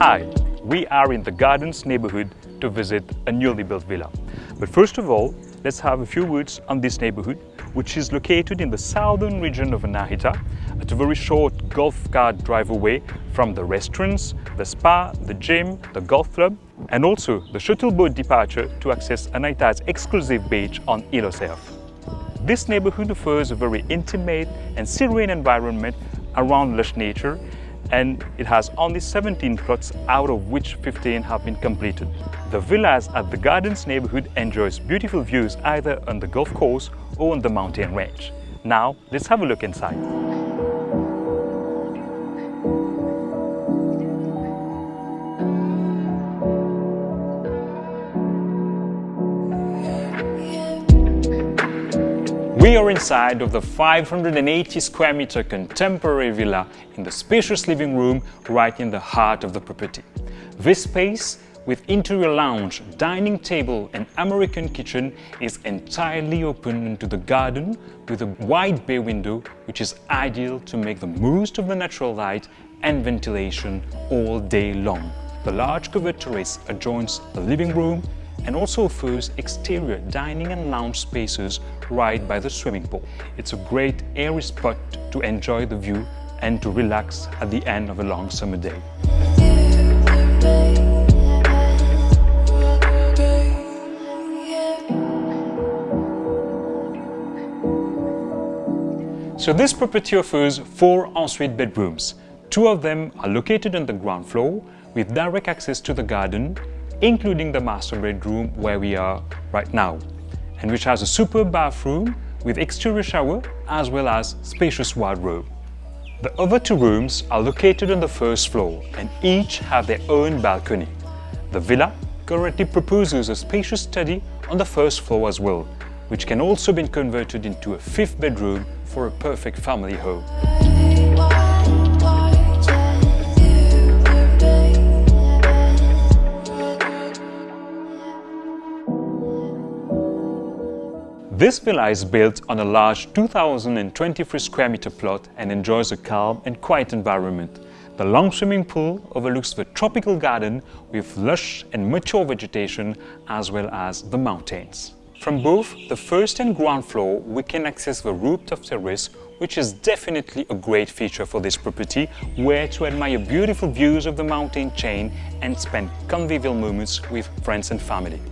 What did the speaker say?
Hi, we are in the Gardens neighborhood to visit a newly built villa. But first of all, let's have a few words on this neighborhood, which is located in the southern region of Anahita, at a very short golf cart drive away from the restaurants, the spa, the gym, the golf club, and also the shuttle boat departure to access Anahita's exclusive beach on Île aux Cerfs. This neighborhood offers a very intimate and serene environment around lush nature and it has only 17 plots out of which 15 have been completed. The villas at the Gardens neighborhood enjoys beautiful views either on the golf course or on the mountain range. Now let's have a look inside. We are inside of the 580 square meter contemporary villa in the spacious living room right in the heart of the property. This space, with interior lounge, dining table and American kitchen, is entirely open into the garden with a wide bay window which is ideal to make the most of the natural light and ventilation all day long. The large covered terrace adjoins the living room and also offers exterior dining and lounge spaces right by the swimming pool. It's a great airy spot to enjoy the view and to relax at the end of a long summer day. So this property offers four ensuite bedrooms. Two of them are located on the ground floor with direct access to the garden including the master bedroom where we are right now, and which has a superb bathroom with exterior shower as well as spacious wardrobe. The other two rooms are located on the first floor and each have their own balcony. The villa currently proposes a spacious study on the first floor as well, which can also be converted into a fifth bedroom for a perfect family home. This villa is built on a large 2,023 square meter plot and enjoys a calm and quiet environment. The long swimming pool overlooks the tropical garden with lush and mature vegetation as well as the mountains. From both the first and ground floor, we can access the rooftop terrace, which is definitely a great feature for this property, where to admire beautiful views of the mountain chain and spend convivial moments with friends and family.